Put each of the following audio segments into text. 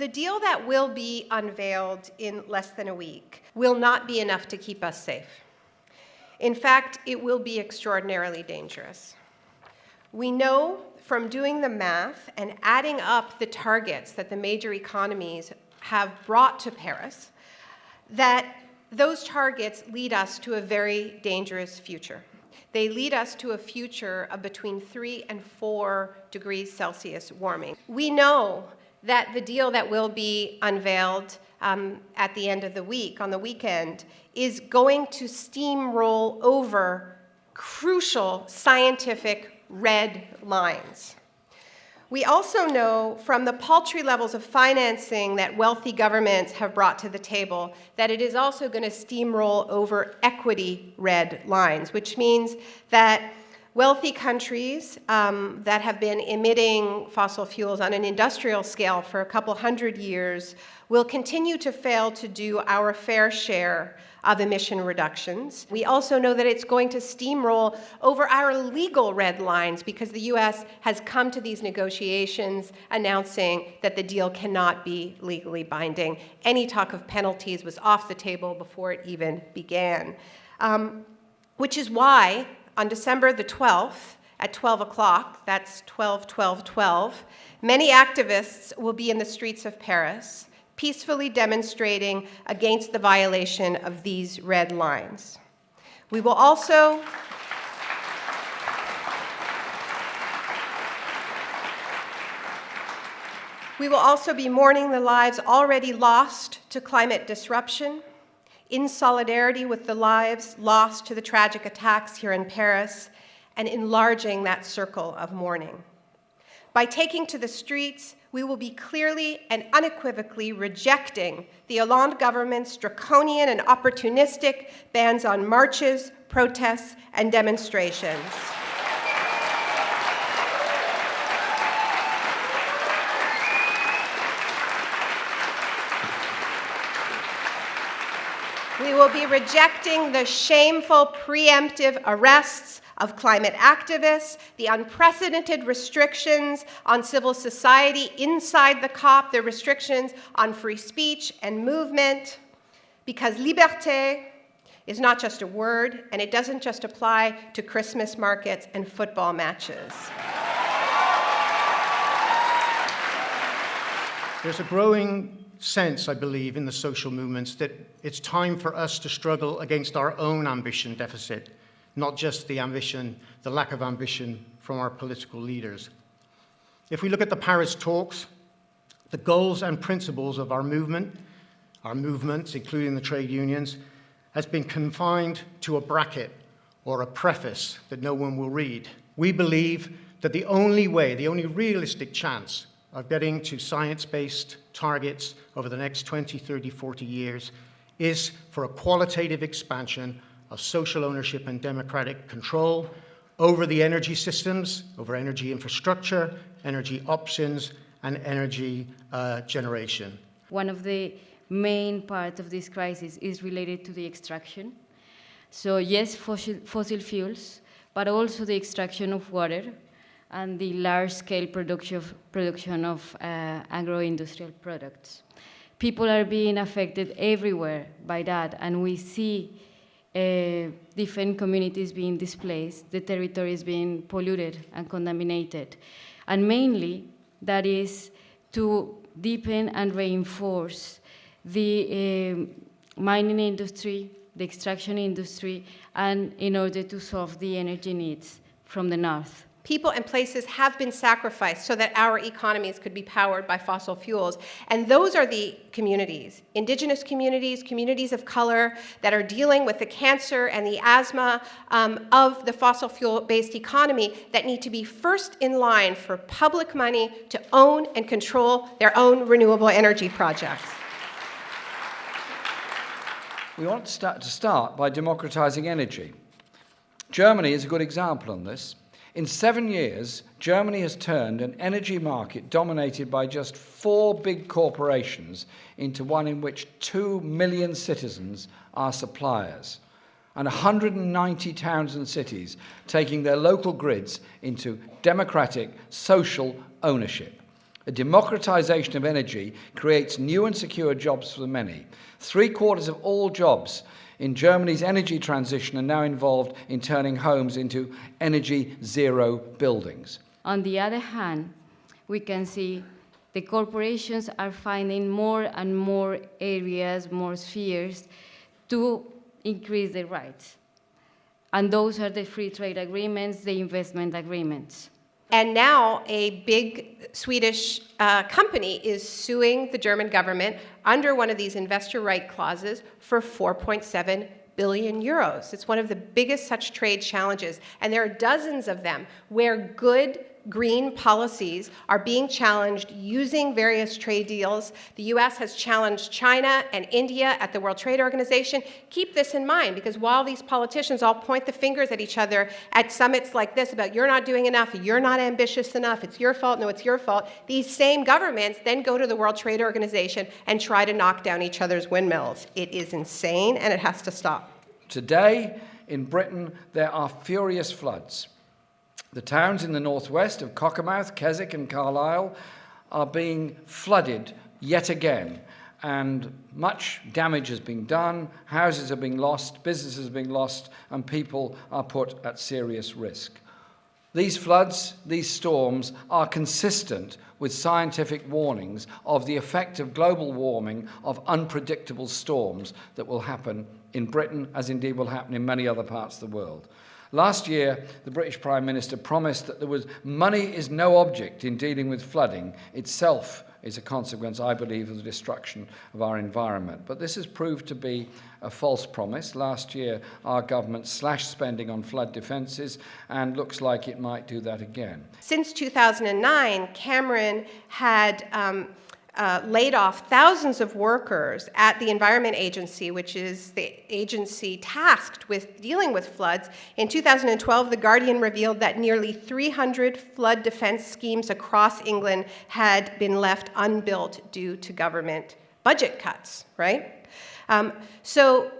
the deal that will be unveiled in less than a week will not be enough to keep us safe. In fact, it will be extraordinarily dangerous. We know from doing the math and adding up the targets that the major economies have brought to Paris that those targets lead us to a very dangerous future. They lead us to a future of between 3 and 4 degrees Celsius warming. We know that the deal that will be unveiled um, at the end of the week, on the weekend, is going to steamroll over crucial scientific red lines. We also know from the paltry levels of financing that wealthy governments have brought to the table that it is also going to steamroll over equity red lines, which means that wealthy countries um, that have been emitting fossil fuels on an industrial scale for a couple hundred years will continue to fail to do our fair share of emission reductions. We also know that it's going to steamroll over our legal red lines because the U.S. has come to these negotiations announcing that the deal cannot be legally binding. Any talk of penalties was off the table before it even began. Um, which is why on December the 12th at 12 o'clock, that's 12, 12, 12, many activists will be in the streets of Paris peacefully demonstrating against the violation of these red lines. We will also We will also be mourning the lives already lost to climate disruption, in solidarity with the lives lost to the tragic attacks here in Paris, and enlarging that circle of mourning. By taking to the streets, we will be clearly and unequivocally rejecting the Hollande government's draconian and opportunistic bans on marches, protests, and demonstrations. Will be rejecting the shameful preemptive arrests of climate activists, the unprecedented restrictions on civil society inside the COP, the restrictions on free speech and movement, because liberté is not just a word, and it doesn't just apply to Christmas markets and football matches. There's a growing sense, I believe, in the social movements that it's time for us to struggle against our own ambition deficit, not just the ambition, the lack of ambition from our political leaders. If we look at the Paris talks, the goals and principles of our movement, our movements, including the trade unions, has been confined to a bracket or a preface that no one will read. We believe that the only way, the only realistic chance of getting to science-based targets over the next 20, 30, 40 years is for a qualitative expansion of social ownership and democratic control over the energy systems, over energy infrastructure, energy options, and energy uh, generation. One of the main parts of this crisis is related to the extraction. So yes, fossil, fossil fuels, but also the extraction of water, and the large-scale production of, production of uh, agro-industrial products. People are being affected everywhere by that, and we see uh, different communities being displaced, the territories being polluted and contaminated. And mainly, that is to deepen and reinforce the uh, mining industry, the extraction industry, and in order to solve the energy needs from the north people and places have been sacrificed so that our economies could be powered by fossil fuels. And those are the communities, indigenous communities, communities of color that are dealing with the cancer and the asthma um, of the fossil fuel-based economy that need to be first in line for public money to own and control their own renewable energy projects. We want to start, to start by democratizing energy. Germany is a good example on this. In seven years, Germany has turned an energy market dominated by just four big corporations into one in which two million citizens are suppliers and 190 towns and cities taking their local grids into democratic social ownership. A democratization of energy creates new and secure jobs for the many. Three quarters of all jobs in Germany's energy transition are now involved in turning homes into energy zero buildings. On the other hand, we can see the corporations are finding more and more areas, more spheres to increase their rights. And those are the free trade agreements, the investment agreements. And now a big Swedish uh, company is suing the German government under one of these investor right clauses for 4.7 billion euros. It's one of the biggest such trade challenges. And there are dozens of them where good green policies are being challenged using various trade deals. The US has challenged China and India at the World Trade Organization. Keep this in mind because while these politicians all point the fingers at each other at summits like this about you're not doing enough, you're not ambitious enough, it's your fault, no, it's your fault, these same governments then go to the World Trade Organization and try to knock down each other's windmills. It is insane and it has to stop. Today, in Britain, there are furious floods. The towns in the northwest of Cockermouth, Keswick, and Carlisle are being flooded yet again, and much damage has been done, houses are being lost, businesses are being lost, and people are put at serious risk. These floods, these storms, are consistent with scientific warnings of the effect of global warming of unpredictable storms that will happen in Britain, as indeed will happen in many other parts of the world. Last year, the British Prime Minister promised that there was money is no object in dealing with flooding. Itself is a consequence, I believe, of the destruction of our environment. But this has proved to be a false promise. Last year, our government slashed spending on flood defences and looks like it might do that again. Since 2009, Cameron had um, uh, laid off thousands of workers at the Environment Agency, which is the agency tasked with dealing with floods. In 2012, The Guardian revealed that nearly 300 flood defense schemes across England had been left unbuilt due to government budget cuts, right? Um, so,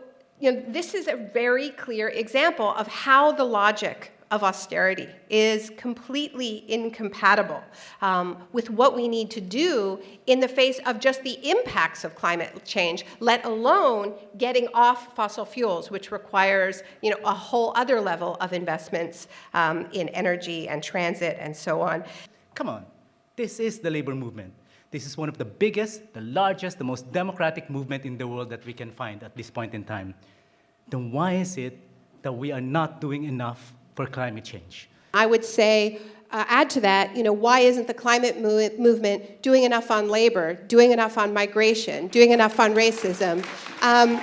you know, this is a very clear example of how the logic of austerity is completely incompatible um, with what we need to do in the face of just the impacts of climate change, let alone getting off fossil fuels, which requires you know, a whole other level of investments um, in energy and transit and so on. Come on, this is the labor movement. This is one of the biggest, the largest, the most democratic movement in the world that we can find at this point in time. Then why is it that we are not doing enough for climate change. I would say, uh, add to that, you know, why isn't the climate mo movement doing enough on labor, doing enough on migration, doing enough on racism? Um,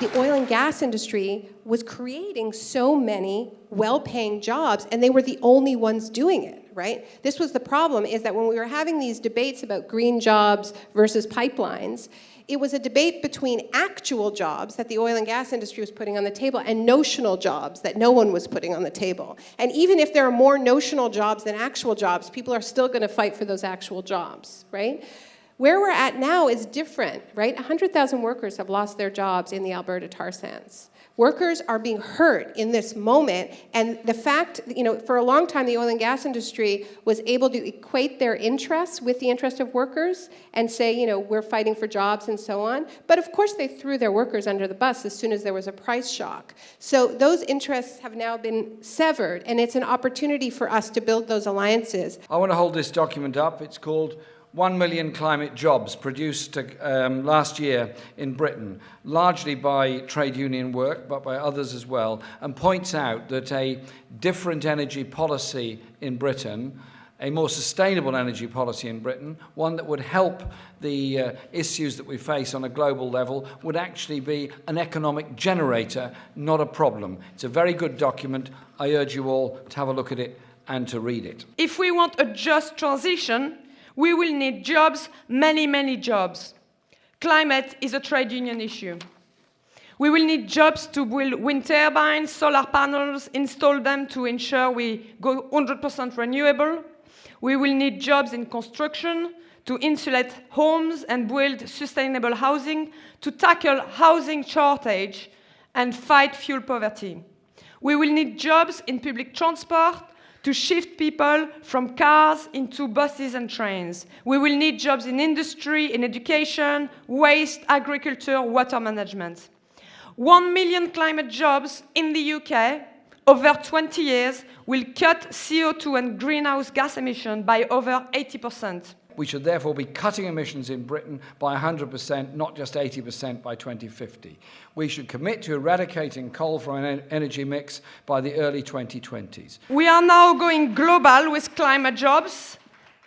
the oil and gas industry was creating so many well-paying jobs, and they were the only ones doing it right? This was the problem, is that when we were having these debates about green jobs versus pipelines, it was a debate between actual jobs that the oil and gas industry was putting on the table and notional jobs that no one was putting on the table. And even if there are more notional jobs than actual jobs, people are still going to fight for those actual jobs, right? Where we're at now is different, right? 100,000 workers have lost their jobs in the Alberta tar sands. Workers are being hurt in this moment, and the fact, you know, for a long time the oil and gas industry was able to equate their interests with the interest of workers and say, you know, we're fighting for jobs and so on. But of course they threw their workers under the bus as soon as there was a price shock. So those interests have now been severed, and it's an opportunity for us to build those alliances. I want to hold this document up. It's called 1 million climate jobs produced um, last year in Britain, largely by trade union work, but by others as well, and points out that a different energy policy in Britain, a more sustainable energy policy in Britain, one that would help the uh, issues that we face on a global level, would actually be an economic generator, not a problem. It's a very good document. I urge you all to have a look at it and to read it. If we want a just transition, we will need jobs, many, many jobs. Climate is a trade union issue. We will need jobs to build wind turbines, solar panels, install them to ensure we go 100% renewable. We will need jobs in construction to insulate homes and build sustainable housing, to tackle housing shortage and fight fuel poverty. We will need jobs in public transport to shift people from cars into buses and trains. We will need jobs in industry, in education, waste, agriculture, water management. One million climate jobs in the UK over 20 years will cut CO2 and greenhouse gas emission by over 80%. We should therefore be cutting emissions in Britain by 100%, not just 80% by 2050. We should commit to eradicating coal from an energy mix by the early 2020s. We are now going global with climate jobs,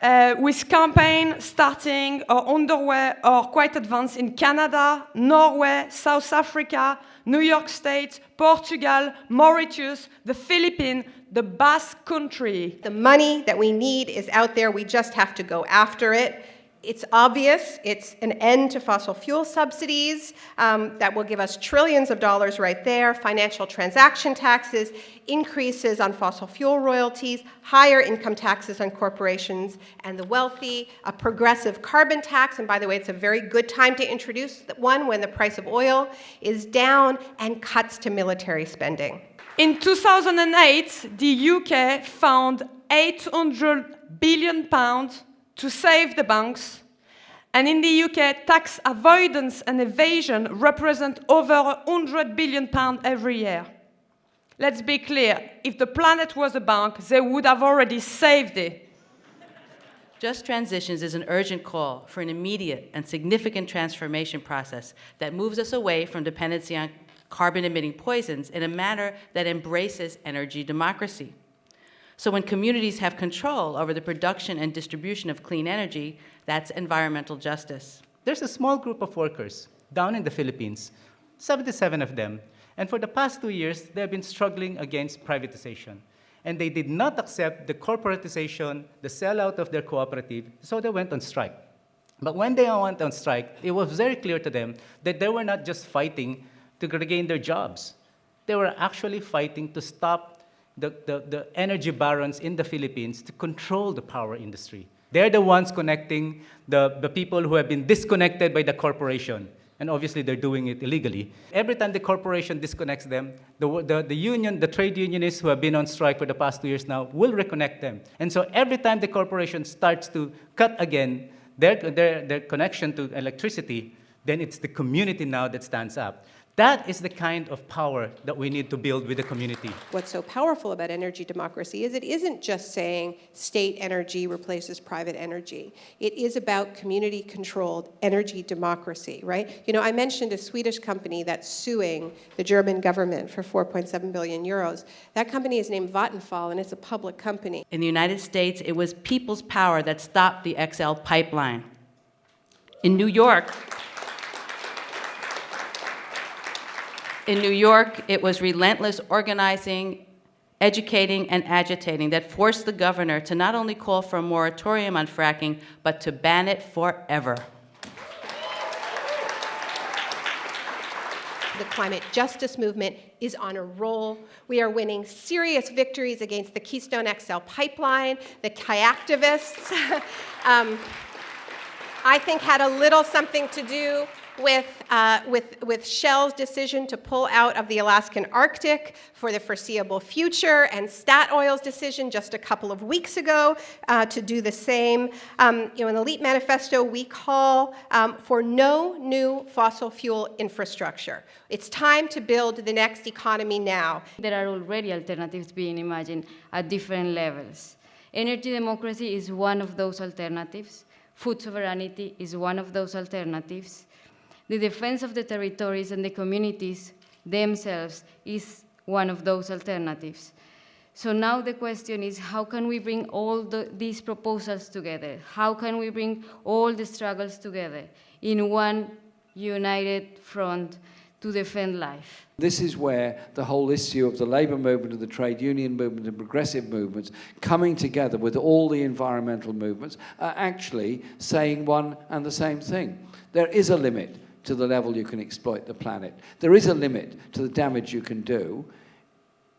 uh, with campaign starting or underway or quite advanced in Canada, Norway, South Africa, New York State, Portugal, Mauritius, the Philippines, the Basque Country. The money that we need is out there, we just have to go after it. It's obvious, it's an end to fossil fuel subsidies um, that will give us trillions of dollars right there, financial transaction taxes, increases on fossil fuel royalties, higher income taxes on corporations and the wealthy, a progressive carbon tax, and by the way, it's a very good time to introduce one when the price of oil is down, and cuts to military spending. In 2008, the UK found 800 billion pounds to save the banks. And in the UK, tax avoidance and evasion represent over 100 billion pounds every year. Let's be clear, if the planet was a bank, they would have already saved it. Just Transitions is an urgent call for an immediate and significant transformation process that moves us away from dependency on carbon-emitting poisons in a manner that embraces energy democracy. So when communities have control over the production and distribution of clean energy, that's environmental justice. There's a small group of workers down in the Philippines, 77 of them, and for the past two years, they've been struggling against privatization. And they did not accept the corporatization, the sellout of their cooperative, so they went on strike. But when they went on strike, it was very clear to them that they were not just fighting to regain their jobs. They were actually fighting to stop the, the, the energy barons in the Philippines to control the power industry. They're the ones connecting the, the people who have been disconnected by the corporation. And obviously, they're doing it illegally. Every time the corporation disconnects them, the, the, the union, the trade unionists who have been on strike for the past two years now will reconnect them. And so every time the corporation starts to cut again their, their, their connection to electricity, then it's the community now that stands up. That is the kind of power that we need to build with the community. What's so powerful about energy democracy is it isn't just saying state energy replaces private energy. It is about community-controlled energy democracy, right? You know, I mentioned a Swedish company that's suing the German government for 4.7 billion euros. That company is named Vattenfall, and it's a public company. In the United States, it was people's power that stopped the XL pipeline. In New York, in New York, it was relentless organizing, educating, and agitating that forced the governor to not only call for a moratorium on fracking, but to ban it forever. The climate justice movement is on a roll. We are winning serious victories against the Keystone XL pipeline, the kayaktivists, um, I think had a little something to do with, uh, with, with Shell's decision to pull out of the Alaskan Arctic for the foreseeable future, and Statoil's decision just a couple of weeks ago uh, to do the same. Um, you know, in the LEAP manifesto, we call um, for no new fossil fuel infrastructure. It's time to build the next economy now. There are already alternatives being imagined at different levels. Energy democracy is one of those alternatives. Food sovereignty is one of those alternatives. The defense of the territories and the communities themselves is one of those alternatives. So now the question is, how can we bring all the, these proposals together? How can we bring all the struggles together in one united front to defend life? This is where the whole issue of the labour movement, of the trade union movement, and progressive movements coming together with all the environmental movements are actually saying one and the same thing. There is a limit to the level you can exploit the planet. There is a limit to the damage you can do.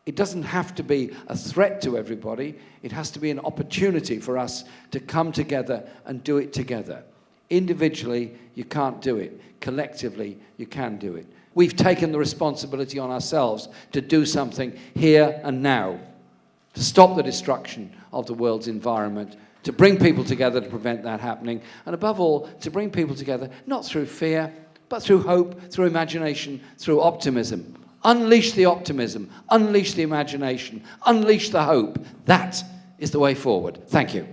It doesn't have to be a threat to everybody. It has to be an opportunity for us to come together and do it together. Individually, you can't do it. Collectively, you can do it. We've taken the responsibility on ourselves to do something here and now. to stop the destruction of the world's environment, to bring people together to prevent that happening, and above all, to bring people together not through fear, but through hope, through imagination, through optimism. Unleash the optimism, unleash the imagination, unleash the hope. That is the way forward. Thank you.